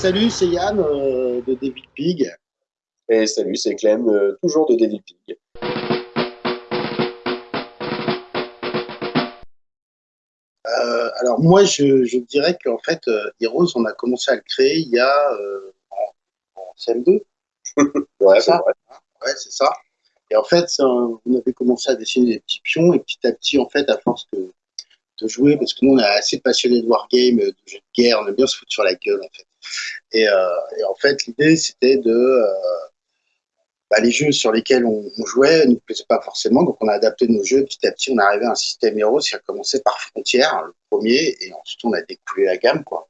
Salut, c'est Yann euh, de David Pig. Et salut, c'est Clem, euh, toujours de David Pig. Euh, alors moi, je, je dirais qu'en fait, Heroes, on a commencé à le créer il y a en, en CM2. Ouais, C'est. Ouais, c'est ça. Et en fait, un- on avait commencé à dessiner des petits pions et petit à petit, en fait, à force de, de jouer, parce que nous, on est assez passionnés de wargame, de jeux de guerre, on aime bien se foutre sur la gueule, en fait. Et, euh, et en fait, l'idée, c'était de... euh, bah, les jeux sur lesquels on, jouait ne nous plaisaient pas forcément, donc on a adapté nos jeux. Petit à petit, on est arrivé à un système Heroes qui a commencé par Frontières, le premier, et ensuite on a découlé la gamme, quoi.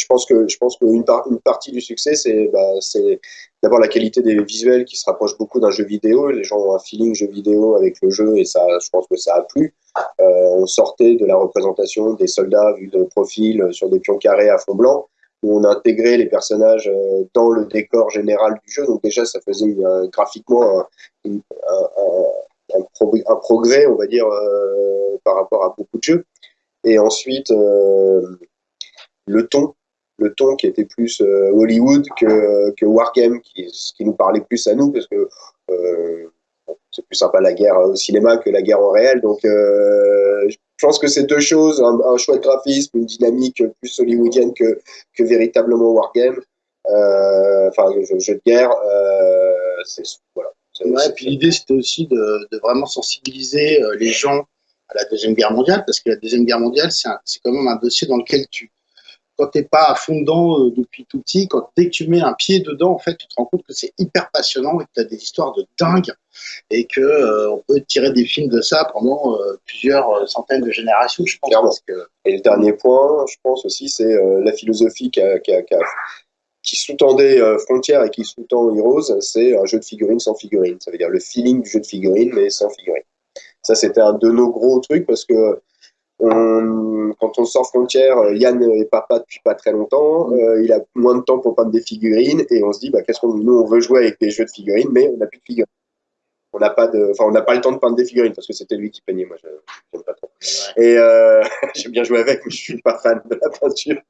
Je pense que je pense qu'une par- une partie du succès, c'est bah, c'est d'abord la qualité des visuels qui se rapproche beaucoup d'un jeu vidéo. Les gens ont un feeling jeu vidéo avec le jeu et ça, je pense que ça a plu. Euh, on sortait de la représentation des soldats vus de profil euh, sur des pions carrés à fond blanc, où on intégrait les personnages euh, dans le décor général du jeu. Donc déjà, ça faisait graphiquement un, progrès, on va dire, par rapport à beaucoup de jeux. Et ensuite, le ton, le ton qui était plus euh, Hollywood que, que Wargame, qui, ce qui nous parlait plus à nous, parce que euh, c'est plus sympa la guerre au cinéma que la guerre en réel. Donc, euh, je pense que c'est deux choses, un, un chouette graphisme, une dynamique plus hollywoodienne que, que véritablement Wargame. Enfin, jeu, jeu de guerre, c'est voilà. Ouais, puis l'idée, c'était aussi de, de vraiment sensibiliser les gens à la Deuxième Guerre mondiale, parce que la Deuxième Guerre mondiale, c'est quand même un dossier dans lequel tu, quand t'es pas à fond dedans euh, depuis tout petit, quand dès que tu mets un pied dedans, en fait, tu te rends compte que c'est hyper passionnant et que tu as des histoires de dingue et que euh, on peut tirer des films de ça pendant euh, plusieurs centaines de générations, je pense. Clairement. Parce que, Et le dernier point, je pense aussi, c'est la philosophie qui, a- qui, a- qui, a- qui sous-tendait Frontier et qui sous-tend Heroes, c'est un jeu de figurines sans figurines. Ça veut dire le feeling du jeu de figurines, mais sans figurines. Ça, c'était un de nos gros trucs parce que on- quand on sort Frontière, euh, Yann est papa depuis pas très longtemps, euh, il a moins de temps pour peindre des figurines et on se dit, bah, qu'est-ce qu'on nous on veut jouer avec des jeux de figurines, mais on n'a plus de figurines. On n'a pas de, enfin, on n'a pas le temps de peindre des figurines parce que c'était lui qui peignait. Moi, je j'aime pas trop. Et euh, j'ai bien joué avec, mais je suis pas fan de la peinture.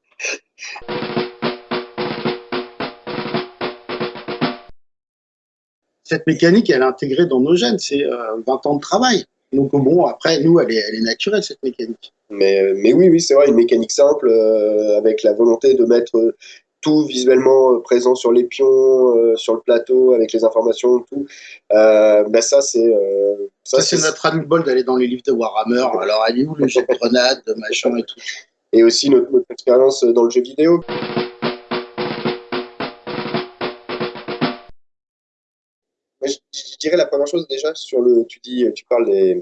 cette mécanique, elle est intégrée dans nos gènes, c'est euh, 20 ans de travail. Donc bon, après, nous, elle est, elle est naturelle, cette mécanique. Mais, mais oui, oui, c'est vrai, une mécanique simple euh, avec la volonté de mettre tout visuellement euh, présent sur les pions, euh, sur le plateau, avec les informations, tout. Euh, ben ça, c'est euh, Ça, c'est notre ras-le-bol d'aller dans les livres de Warhammer. Alors, elle est où le jet de grenade, de machin et tout? Et aussi notre, notre expérience dans le jeu vidéo. Dirais la première chose déjà sur le, tu dis, tu parles des,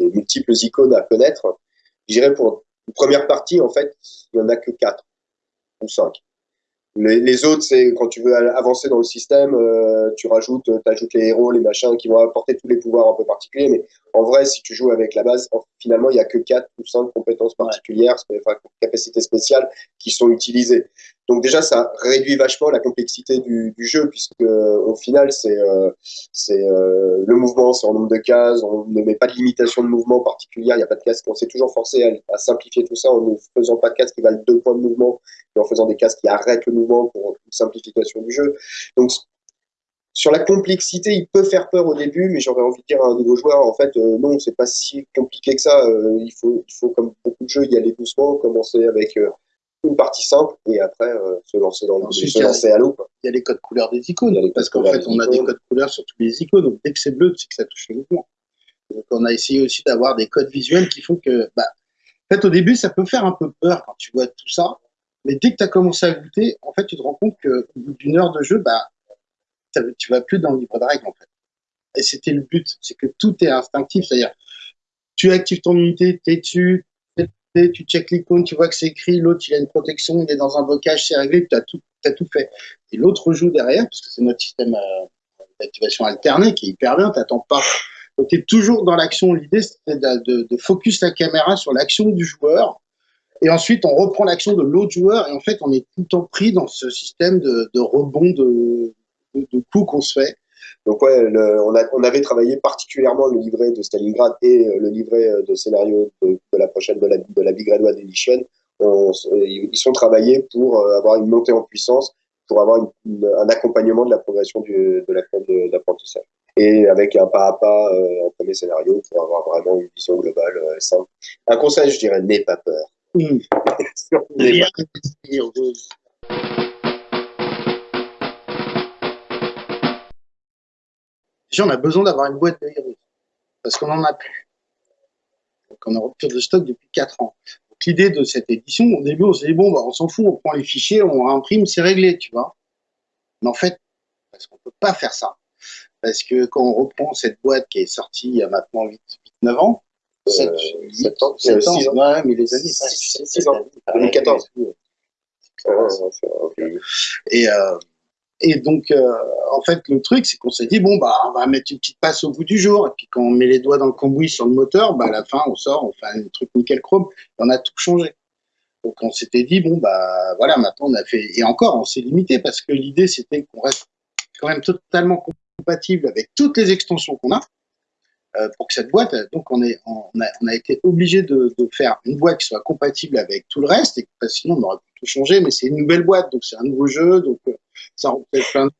multiples icônes à connaître. Je dirais pour une première partie, en fait, il y en a que quatre ou cinq. Les, autres, c'est quand tu veux avancer dans le système, euh, tu rajoutes, ajoutes les héros, les machins qui vont apporter tous les pouvoirs un peu particuliers. Mais en vrai, si tu joues avec la base, en- finalement, il y a que quatre ou cinq compétences particulières, enfin, capacités spéciales qui sont utilisées. Donc déjà, ça réduit vachement la complexité du, du jeu, puisque euh, au final, c'est euh, euh, le mouvement, c'est en nombre de cases, on ne met pas de limitation de mouvement particulière, il n'y a pas de cases, on s'est toujours forcé à, à simplifier tout ça en ne faisant pas de cases qui valent deux points de mouvement, et en faisant des cases qui arrêtent le mouvement pour une simplification du jeu. Donc sur la complexité, il peut faire peur au début, mais j'aurais envie de dire à un nouveau joueur, en fait, euh, non, c'est pas si compliqué que ça. Euh, il faut, il faut comme beaucoup de jeux, y aller doucement, commencer avec euh, une partie simple et après euh, se lancer dans le se lancer à l'eau. Il y a les codes couleurs des icônes. Parce qu'en fait, on a des codes couleurs sur tous les icônes. Donc, dès que c'est bleu, c'est que ça touche le mouvement. Donc, on a essayé aussi d'avoir des codes visuels qui font que, bah, en fait, au début, ça peut faire un peu peur quand tu vois tout ça. Mais dès que tu as commencé à goûter, en fait, tu te rends compte qu'au bout d'une heure de jeu, bah, tu vas plus dans le livre de règles, en fait. Et c'était le but. C'est que tout est instinctif. C'est-à-dire, tu actives ton unité, tu es dessus, t'es- tu check l'icône, tu vois que c'est écrit, l'autre, il a une protection, il est dans un blocage, c'est réglé, tu as tout, tout fait. Et l'autre joue derrière, parce que c'est notre système euh, d'activation alterné qui est hyper bien, t'attends pas. Donc, tu es toujours dans l'action. L'idée, c'était de focus la caméra sur l'action du joueur. Et ensuite, on reprend l'action de l'autre joueur. Et en fait, on est tout le temps pris dans ce système de, de rebond de, de, de coups qu'on se fait. Donc ouais, le- on, a- on avait travaillé particulièrement le livret de Stalingrad et euh, le livret euh, de scénario de, de la prochaine de la, de la Big Red One Edition ils sont travaillés pour avoir une montée en puissance, pour avoir un accompagnement de la progression du, de la d'apprentissage. Et avec un pas à pas, un premier scénario pour avoir vraiment une vision globale simple. Un conseil, je dirais, n'aie pas peur. Mmh. On a besoin d'avoir une boîte de héros, parce qu'on n'en a plus. Donc, on a rupture de stock depuis 4 ans. l'idée de cette édition, au début, on s'est dit, bon, bah, on s'en fout, on prend les fichiers, on imprime, c'est réglé, tu vois. Mais en fait, parce qu'on ne peut pas faire ça. Parce que quand on reprend cette boîte qui est sortie il y a maintenant 8-9 ans, 7, euh, ans, 7 ans, ouais, mais les années 6, ans, 2014. Et, euh, et donc, euh, en fait, le truc, c'est qu'on s'est dit, bon, bah, on va mettre une petite passe au bout du jour. Et puis, quand on met les doigts dans le cambouis sur le moteur, bah, à la fin, on sort, on fait un truc nickel chrome. Et on a tout changé. Donc, on s'était dit, bon, bah, voilà, maintenant, on a fait. Et encore, on s'est limité parce que l'idée, c'était qu'on reste quand même totalement compatible avec toutes les extensions qu'on a. Euh, pour que cette boîte, donc on, est, on, a, été obligé de, faire une boîte qui soit compatible avec tout le reste, et sinon on aurait pu tout changer, mais c'est une nouvelle boîte, donc c'est un nouveau jeu, donc euh, ça reflète plein de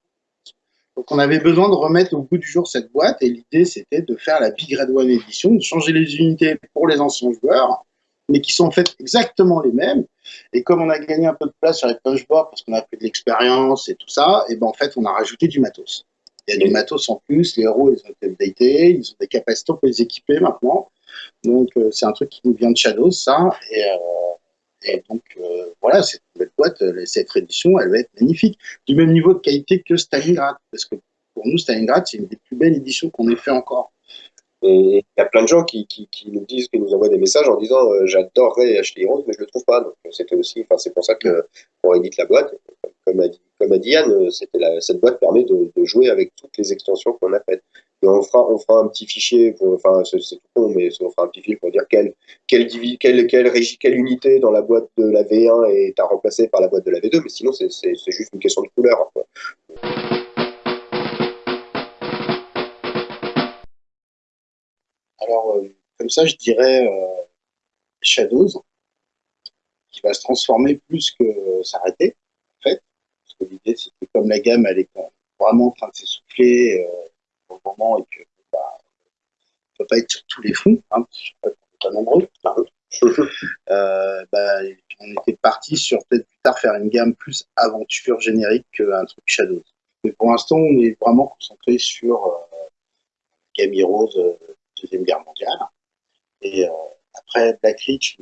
donc on avait besoin de remettre au bout du jour cette boîte, et l'idée c'était de faire la Big Red One Edition, de changer les unités pour les anciens joueurs, mais qui sont faites exactement les mêmes. Et comme on a gagné un peu de place sur les punchboards parce qu'on a pris de l'expérience et tout ça, et ben en fait on a rajouté du matos. Il y a du matos en plus, les héros, ils ont été updatés, ils ont des capacités pour les équiper maintenant. Donc, euh, c'est un truc qui nous vient de Shadows, ça. Et, euh, donc, euh, voilà, cette nouvelle boîte, cette édition, elle va être magnifique. Du même niveau de qualité que Stalingrad. Parce que pour nous, Stalingrad, c'est une des plus belles éditions qu'on ait fait encore. Et il y a plein de gens qui, nous disent, qui nous envoient des messages en disant j'adorerais acheter Heroes, mais je le trouve pas. Donc c'était aussi, enfin c'est pour ça que on édite la boîte. Comme a dit, comme a dit cette boîte permet de, de, jouer avec toutes les extensions qu'on a faites. On fera, on fera un petit fichier, pour, enfin c'est tout con, mais on fera un petit fichier pour dire quelle, quelle, quelle, quelle, unité dans la boîte de la V1 est à remplacer par la boîte de la V2, mais sinon c'est juste une question de couleur. Alors, euh, comme ça, je dirais euh, Shadows, qui va se transformer plus que s'arrêter, en fait. Parce que l'idée, c'était comme la gamme, elle est vraiment en train de s'essouffler euh, au moment et que bah, ne peut pas être sur tous les fonds, hein, pas nombreux. bah, on était parti sur peut-être plus tard faire une gamme plus aventure générique qu'un truc Shadows. Mais pour l'instant, on est vraiment concentré sur euh, Game Heroes Deuxième Guerre mondiale. Et euh, après Black Ridge,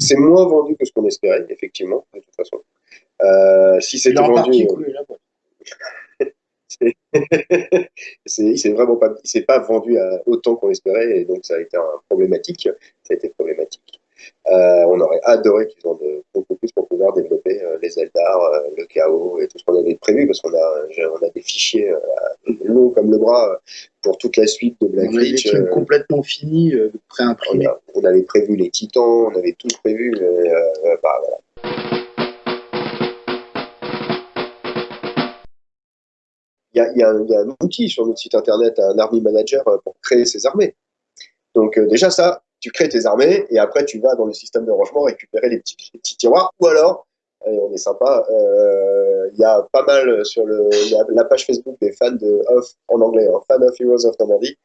C'est moins vendu que ce qu'on espérait, effectivement, de toute façon. Euh, si c'était vendu. C'est vraiment pas, il s'est pas vendu à autant qu'on espérait et donc ça a été un problématique. Ça a été problématique. Euh, on aurait adoré qu'ils en beaucoup plus pour pouvoir développer euh, les Eldar, euh, le chaos et tout ce qu'on avait prévu parce qu'on a, on a des fichiers longs comme le bras pour toute la suite de Black Ridge. On complètement fini, pré-imprimé. On, avait prévu les titans, on avait tout prévu. bah, Il y, a, un outil sur notre site internet, un Army Manager pour créer ses armées. Donc déjà ça, tu crées tes armées et après tu vas dans le système de rangement récupérer les petits, tiroirs ou alors on est sympa. Euh, il y a pas mal sur la page Facebook des fans de Off en anglais, hein, Fan of Heroes of Normandy,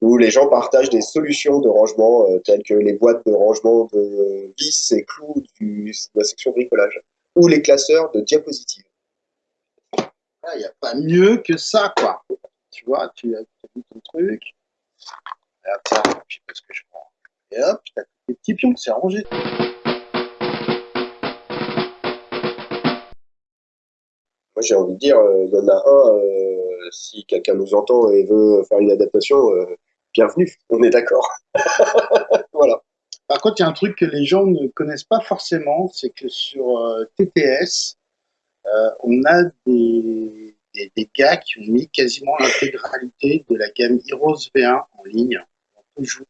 où les gens partagent des solutions de rangement euh, telles que les boîtes de rangement de vis et clous de la section bricolage ou les classeurs de diapositives. Il n'y a pas mieux que ça, quoi. Tu vois, tu as mis ton truc. Regarde ça, je sais pas ce que je prends. Et hop, t'as des petits pions, c'est rangé. Moi, j'ai envie de dire, euh, il y en a un, euh, si quelqu'un nous entend et veut faire une adaptation, euh, bienvenue, on est d'accord. voilà. Par contre, il y a un truc que les gens ne connaissent pas forcément, c'est que sur TTS, on a des, gars qui ont mis quasiment l'intégralité de la gamme Heroes V1 en ligne. On peut jouer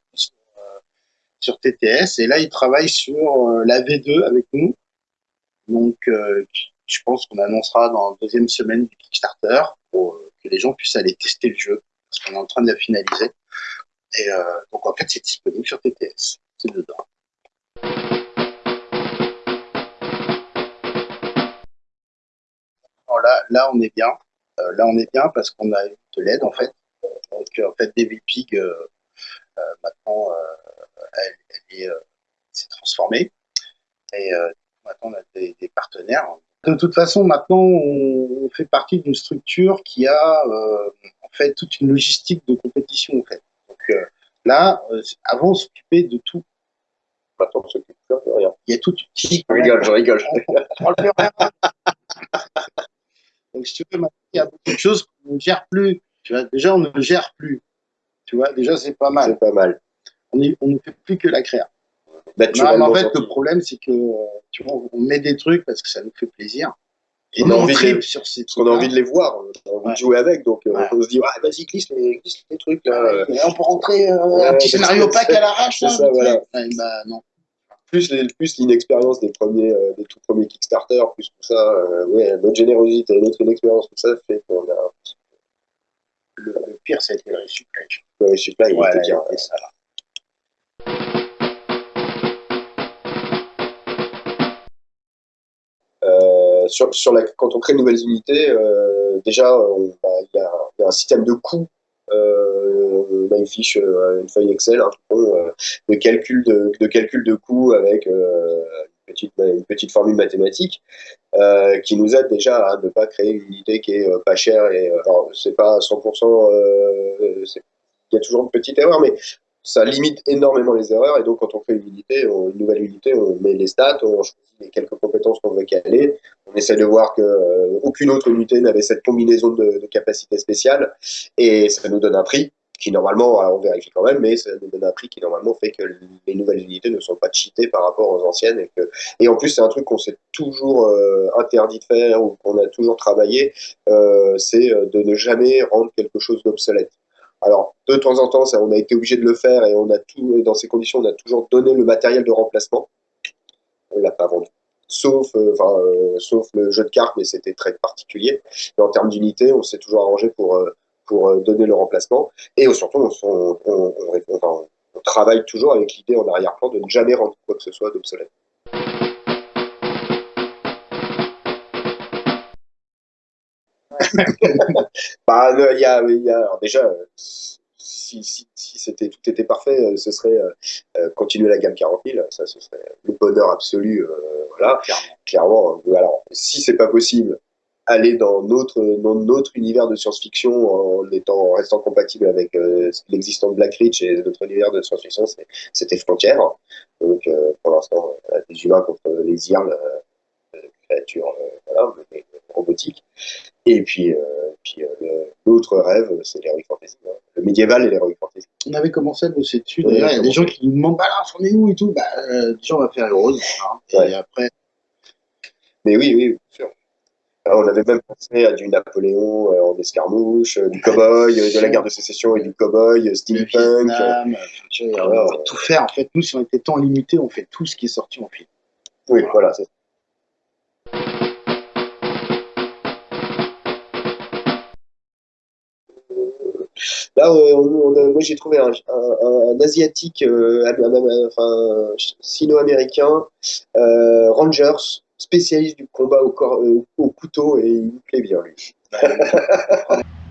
sur TTS. Et là, il travaille sur euh, la V2 avec nous. Donc, euh, je pense qu'on annoncera dans la deuxième semaine du Kickstarter pour euh, que les gens puissent aller tester le jeu, parce qu'on est en train de la finaliser. Et donc, en fait, c'est disponible sur TTS. C'est dedans. Là, là, on est bien. là, on est bien parce qu'on a eu de l'aide, en fait. Donc, en fait, Devil Pig, maintenant, elle, elle s'est transformée. Et maintenant, on a des, des, partenaires. De toute façon, maintenant, on fait partie d'une structure qui a en fait toute une logistique de compétition. En fait. Donc là, avant, on s'occupait de tout Maintenant, on s'occupe de rien. Il y a tout. Je rigole, je rigole. Donc, si tu veux, il y a beaucoup de choses qu'on ne gère plus. Tu vois, déjà, on ne gère plus. Tu vois, déjà, c'est pas mal. C'est pas mal. On, on ne fait plus que la créa. Bah, non, mais en fait, le problème, c'est que tu vois, on met des trucs parce que ça nous fait plaisir. Et on, a envie de, sur ces on a envie de les voir, on a envie de jouer avec, donc euh, ouais. on se dit, ah, vas-y, glisse les, glisse les trucs là. on peut rentrer euh, un petit scénario pack à l'arrache. Ça, voilà. bah, non. Plus, plus l'inexpérience des premiers, euh, des tout premiers Kickstarter, plus tout ça, euh, ouais, notre générosité, notre inexpérience, tout ça fait qu'on a. Le, le, pire, été le resupply. Le resupply, il ouais, était bien. Ça. Euh, sur, sur la, quand on crée de nouvelles unités, euh, déjà, bah, il y, y, a un système de coûts. Euh, une fiche, une feuille Excel, un hein, de calcul de, de coûts avec une petite, une petite formule mathématique euh, qui nous aide déjà à ne pas créer une unité qui est pas chère et alors c'est pas 100% euh, il y a toujours une petite erreur mais ça limite énormément les erreurs. Et donc, quand on fait une unité, on, une nouvelle unité, on met les stats, on choisit les quelques compétences qu'on veut caler. On essaie de voir que euh, aucune autre unité n'avait cette combinaison de, capacités spéciales. Et ça nous donne un prix qui, normalement, on vérifie quand même, mais ça nous donne un prix qui, normalement, fait que les nouvelles unités ne sont pas cheatées par rapport aux anciennes. Et en plus, c'est un truc qu'on s'est toujours euh, interdit de faire ou qu'on a toujours travaillé, euh, c'est de ne jamais rendre quelque chose d'obsolète. Alors, de temps en temps, on a été obligé de le faire et on a tout, dans ces conditions, on a toujours donné le matériel de remplacement. On l'a pas vendu. Sauf, euh, euh, sauf le jeu de cartes, mais c'était très particulier. Mais en termes d'unité, on s'est toujours arrangé pour, euh, pour donner le remplacement. Et surtout, on travaille toujours avec l'idée en arrière-plan de ne jamais rendre quoi que ce soit d'obsolète. bah, il y a, y a alors déjà, si, si, si c'était tout était parfait, ce serait euh, continuer la gamme 40 000, ça ce serait le bonheur absolu, euh, voilà, clairement. alors, si c'est pas possible, aller dans notre, dans notre univers de science-fiction en, étant, en restant compatible avec euh, l'existant de Black Ridge et notre univers de science-fiction, c'était frontière. Donc, euh, pour l'instant, des humains contre les IRL, créatures voilà, robotiques. Et puis, euh, puis euh, l'autre rêve, c'est l'heroic fantasy, hein. le médiéval et l'heroic fantasy. On avait commencé à bosser dessus. D'ailleurs, il y a des gens qui nous demandent bah là, on est où et tout? Bah, euh, déjà, on va faire Heroes. Hein, Ouais. Et après, Mais oui, oui, bien sûr. Alors, on avait même pensé à du Napoléon euh, en escarmouche, euh, du cowboy, euh, de la guerre de sécession et du cowboy, euh, steampunk. On Voilà. va tout faire. En fait, nous, si on était temps limité, on fait tout ce qui est sorti en film. Oui, voilà. c'est- Là, euh, on- on a- moi j'ai trouvé un, un- un asiatique, euh, un- enfin sino-américain, euh, Rangers, spécialiste du combat au, corps, euh, au couteau, et il me plaît bien lui. Bah,